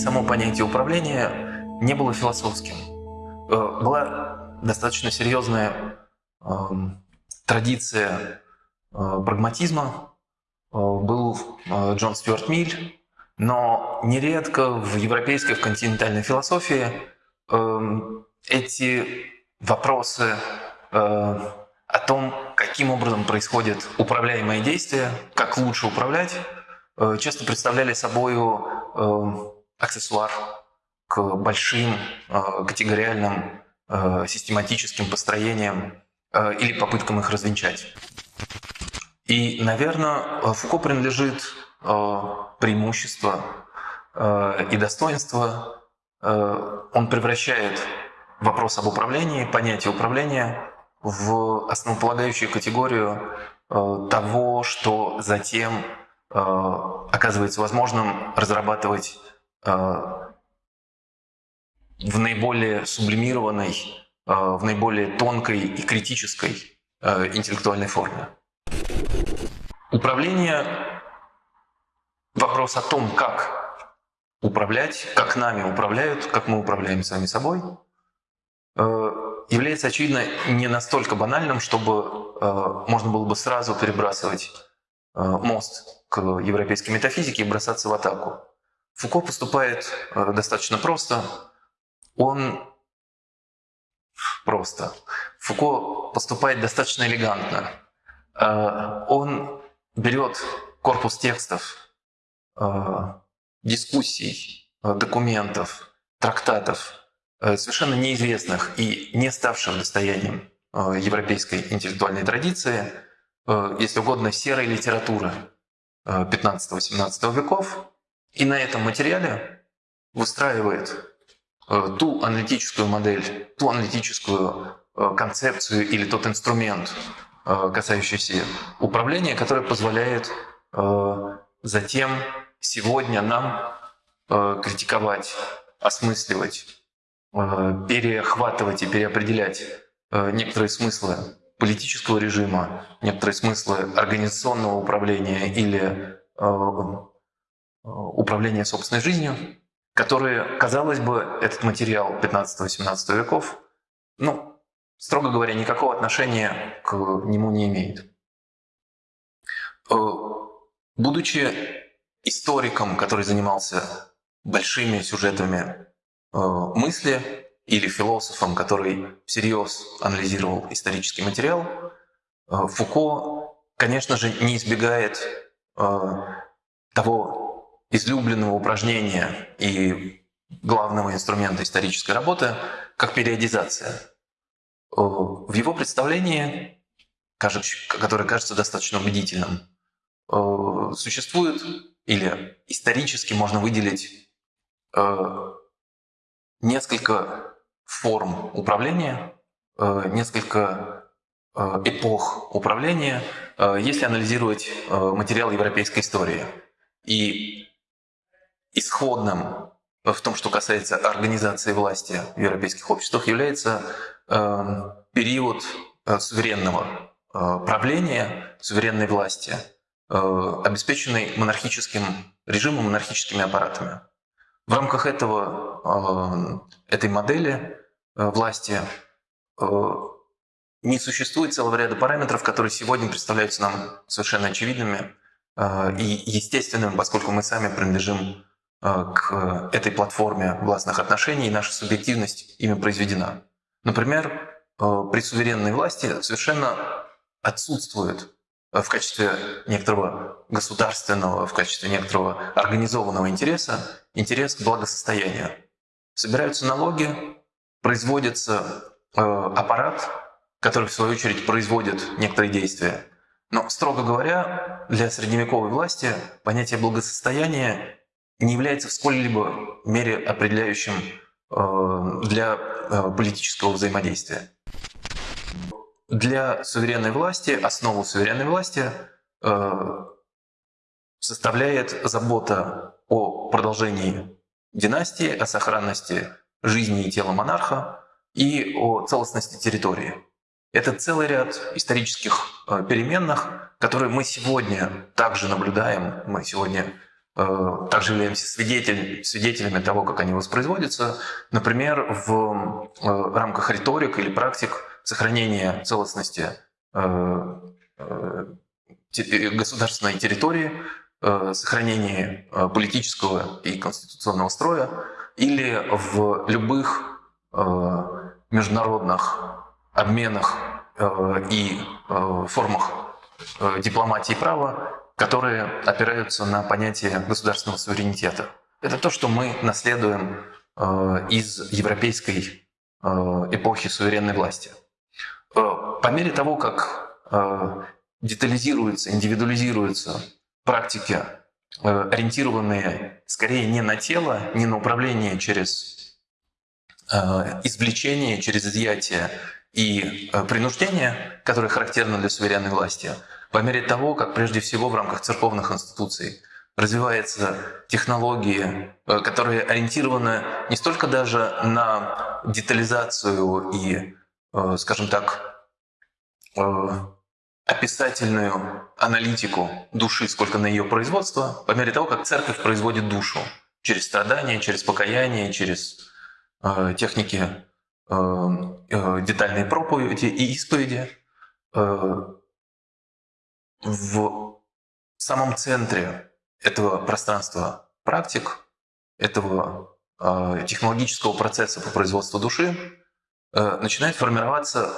само понятие управления не было философским. Э, была достаточно серьезная эм, традиция э, прагматизма. Э, был Джон Стюарт Миль, но нередко в европейской, в континентальной философии эм, эти вопросы о том, каким образом происходит управляемое действие, как лучше управлять, часто представляли собой э, аксессуар к большим э, категориальным систематическим построениям или попыткам их развенчать. И, наверное, Фуко принадлежит преимущество и достоинство. Он превращает вопрос об управлении, понятие управления в основополагающую категорию того, что затем Э, оказывается возможным разрабатывать э, в наиболее сублимированной, э, в наиболее тонкой и критической интеллектуальной форме. Управление – вопрос о том, как управлять, как нами управляют, как мы управляем сами собой, является, очевидно, не настолько банальным, чтобы можно было бы сразу перебрасывать мост к европейской метафизике и бросаться в атаку. Фуко поступает э, достаточно просто. Он просто. Фуко поступает достаточно элегантно. Э, он берет корпус текстов, э, дискуссий, документов, трактатов, совершенно неизвестных и не ставших достоянием европейской интеллектуальной традиции, если угодно, серой литературы, 15-18 веков, и на этом материале выстраивает э, ту аналитическую модель, ту аналитическую э, концепцию или тот инструмент, э, касающийся управления, который позволяет затем сегодня нам критиковать, осмысливать, перехватывать и переопределять некоторые смыслы политического режима, некоторые смыслы организационного управления или управления собственной жизнью, которые, казалось бы, этот материал 15-18 веков, ну, строго говоря, никакого отношения к нему не имеет. Э, будучи историком, который занимался большими сюжетами мысли, или философом, который всерьез анализировал исторический материал, э, Фуко, конечно же, не избегает э, того излюбленного упражнения и главного инструмента исторической работы, как периодизация. Э, в его представлении, которое кажется достаточно убедительным, существует или исторически можно выделить несколько форм управления, э, несколько э, эпох управления, э, если анализировать материал европейской истории. И исходным в том, что касается организации власти в европейских обществах, является период суверенного правления, суверенной власти, обеспеченный монархическим режимом, монархическими аппаратами. В рамках этого, этой модели Э, власти э, не существует целого ряда параметров, которые сегодня представляются нам совершенно очевидными э, и естественными, поскольку мы сами принадлежим к этой платформе властных отношений, и наша субъективность ими произведена. Например, при суверенной власти совершенно отсутствует в качестве некоторого государственного, в качестве некоторого организованного интереса интерес к благосостоянию. Собираются налоги, производится э, аппарат, который в свою очередь производит некоторые действия. Но, строго говоря, для средневековой власти понятие благосостояния не является в сколь-либо мере определяющим э, для э, политического взаимодействия. Для суверенной власти, основу суверенной власти э, составляет забота о продолжении династии, о сохранности жизни и тела монарха и о целостности территории. Это целый ряд исторических переменных, которые мы сегодня также наблюдаем. Мы сегодня также являемся свидетель, свидетелями того, как они воспроизводятся. Например, в рамках риторик или практик сохранения целостности государственной территории, сохранения политического и конституционного строя или в любых международных обменах и формах дипломатии права которые опираются на понятие государственного суверенитета. Это то, что мы наследуем э, из европейской э, эпохи суверенной власти. Э, по мере того, как детализируются, индивидуализируются практики, ориентированные скорее не на тело, не на управление через извлечение, через изъятие и принуждение, которые характерны для суверенной власти – по мере того, как прежде всего в рамках церковных институций развиваются технологии, э, которые ориентированы не столько даже на детализацию и, э, скажем так, э, описательную аналитику души, сколько на ее производство, по мере того, как церковь производит душу через страдания, через покаяние, через техники детальной проповеди и исповеди, в самом центре этого пространства практик, этого э, технологического процесса по производству души э, начинает формироваться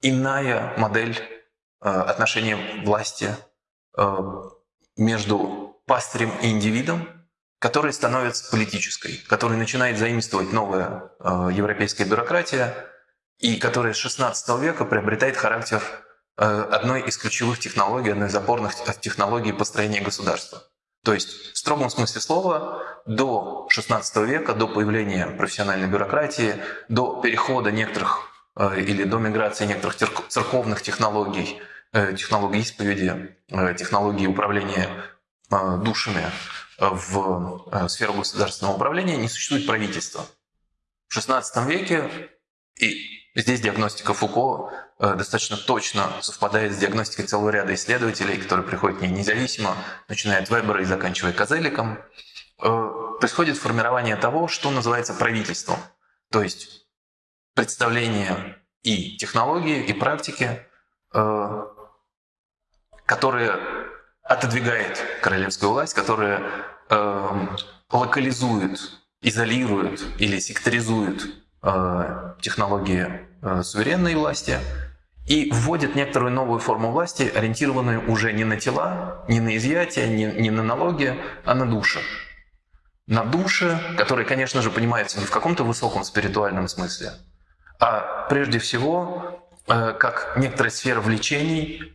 иная модель э, отношения власти э, между пастырем и индивидом, которая становится политической, которая начинает заимствовать новая э, европейская бюрократия и которая с XVI века приобретает характер одной из ключевых технологий, одной из опорных технологий построения государства. То есть в строгом смысле слова до XVI века, до появления профессиональной бюрократии, до перехода некоторых э, или до миграции некоторых церковных технологий, э, технологий исповеди, технологий управления душами в сферу государственного управления не существует правительства. В XVI веке и Здесь диагностика Фуко э, достаточно точно совпадает с диагностикой целого ряда исследователей, которые приходят к ней независимо, начиная от Вебера и заканчивая Козеликом. Э, происходит формирование того, что называется правительством. То есть представление и технологии, и практики, э, которые отодвигает королевскую власть, которая локализует, изолирует или секторизует технологии э, суверенной власти и вводит некоторую новую форму власти, ориентированную уже не на тела, не на изъятие, не, не на налоги, а на души. На души, которые, конечно же, понимаются не в каком-то высоком спиритуальном смысле, а прежде всего э, как некоторая сфера влечений,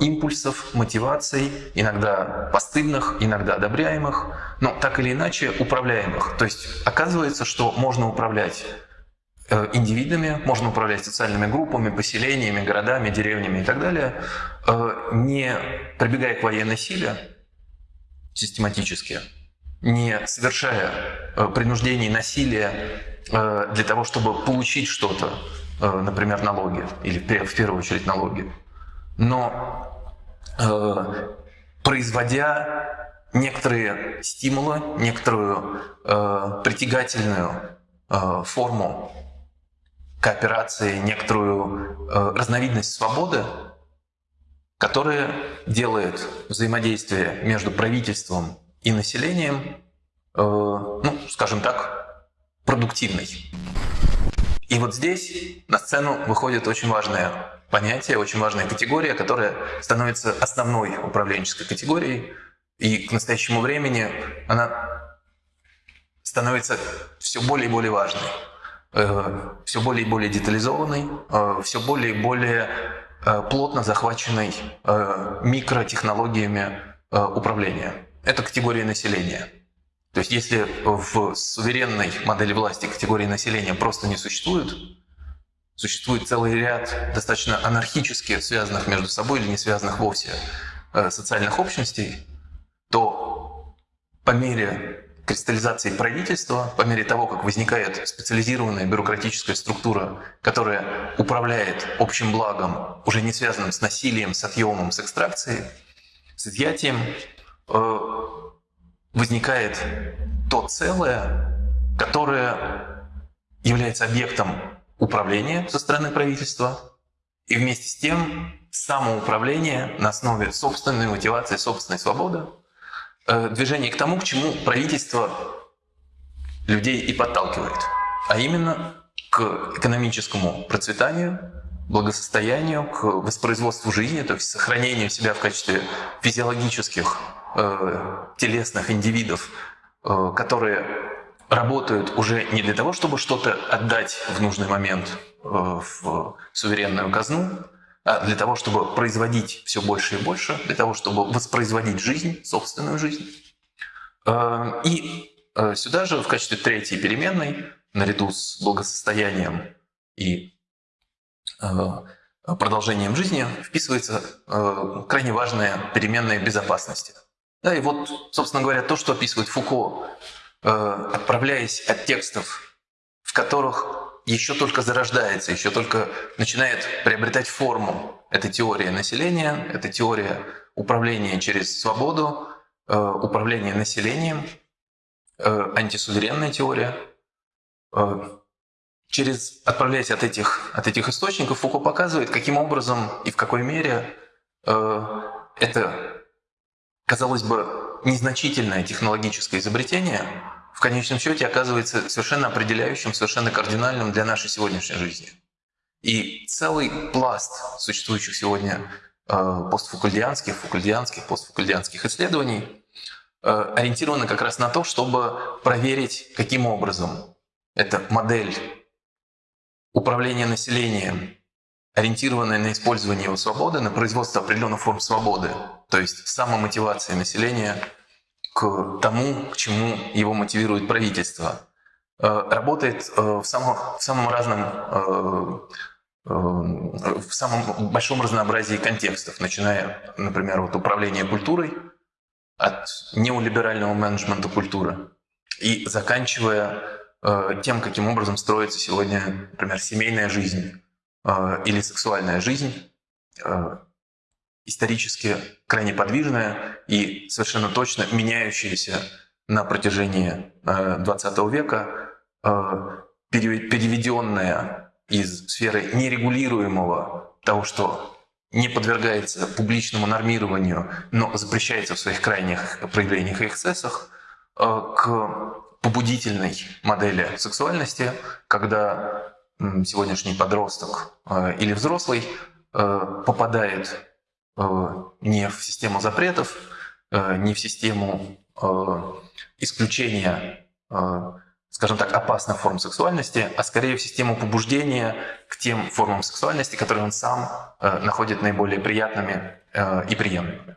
импульсов, мотиваций, иногда постыдных, иногда одобряемых, но так или иначе управляемых. То есть оказывается, что можно управлять Э, индивидами, можно управлять социальными группами, поселениями, городами, деревнями и так далее, э, не прибегая к военной силе систематически, не совершая э, принуждений насилия для того, чтобы получить что-то, например, налоги, или в первую очередь налоги, но производя некоторые стимулы, некоторую притягательную форму кооперации, некоторую э, разновидность свободы, которая делает взаимодействие между правительством и населением, э, ну, скажем так, продуктивной. И вот здесь на сцену выходит очень важное понятие, очень важная категория, которая становится основной управленческой категорией, и к настоящему времени она становится все более и более важной. Э, все более и более детализованный, э, все более и более э, плотно захваченный микротехнологиями управления. Это категория населения. То есть если в суверенной модели власти категории населения просто не существует, существует целый ряд достаточно анархически связанных между собой или не связанных вовсе социальных общностей, то по мере кристаллизации правительства, по мере того, как возникает специализированная бюрократическая структура, которая управляет общим благом, уже не связанным с насилием, с отъемом, с экстракцией, с изъятием, э, возникает то целое, которое является объектом управления со стороны правительства, и вместе с тем самоуправление на основе собственной мотивации, собственной свободы, движение к тому, к чему правительство людей и подталкивает, а именно к экономическому процветанию, благосостоянию, к воспроизводству жизни, то есть сохранению себя в качестве физиологических э, телесных индивидов, э, которые работают уже не для того, чтобы что-то отдать в нужный момент э, в суверенную казну, для того, чтобы производить все больше и больше, для того, чтобы воспроизводить жизнь, собственную жизнь. Э, и э, сюда же в качестве третьей переменной, наряду с благосостоянием и продолжением жизни, вписывается крайне важная переменная безопасности. Да, и вот, собственно говоря, то, что описывает Фуко Э, отправляясь от текстов, в которых еще только зарождается, еще только начинает приобретать форму эта теория населения, эта теория управления через свободу, э, управления населением, э, антисуверенная теория. Через, отправляясь от этих, от этих источников, Фуко показывает, каким образом и в какой мере это, казалось бы, незначительное технологическое изобретение в конечном счете оказывается совершенно определяющим, совершенно кардинальным для нашей сегодняшней жизни. И целый пласт существующих сегодня э, постфакульдианских, факульдианских, постфакульдианских исследований э, ориентированы как раз на то, чтобы проверить, каким образом эта модель управления населением, ориентированная на использование его свободы, на производство определенных форм свободы, то есть самомотивация населения к тому, к чему его мотивирует правительство. Э, работает э, в самом, в самом разном э, в самом большом разнообразии контекстов, начиная, например, от управления культурой, от неолиберального менеджмента культуры и заканчивая тем, каким образом строится сегодня, например, семейная жизнь или сексуальная жизнь, исторически крайне подвижная и совершенно точно меняющаяся на протяжении XX э, века, э, переведенная из сферы нерегулируемого того, что не подвергается публичному нормированию, но запрещается в своих крайних проявлениях и эксцессах, э, к побудительной модели сексуальности, когда сегодняшний подросток или взрослый попадает не в систему запретов, э, не в систему э, исключения, скажем так, опасных форм сексуальности, а скорее в систему побуждения к тем формам сексуальности, которые он сам находит наиболее приятными и приемлемыми.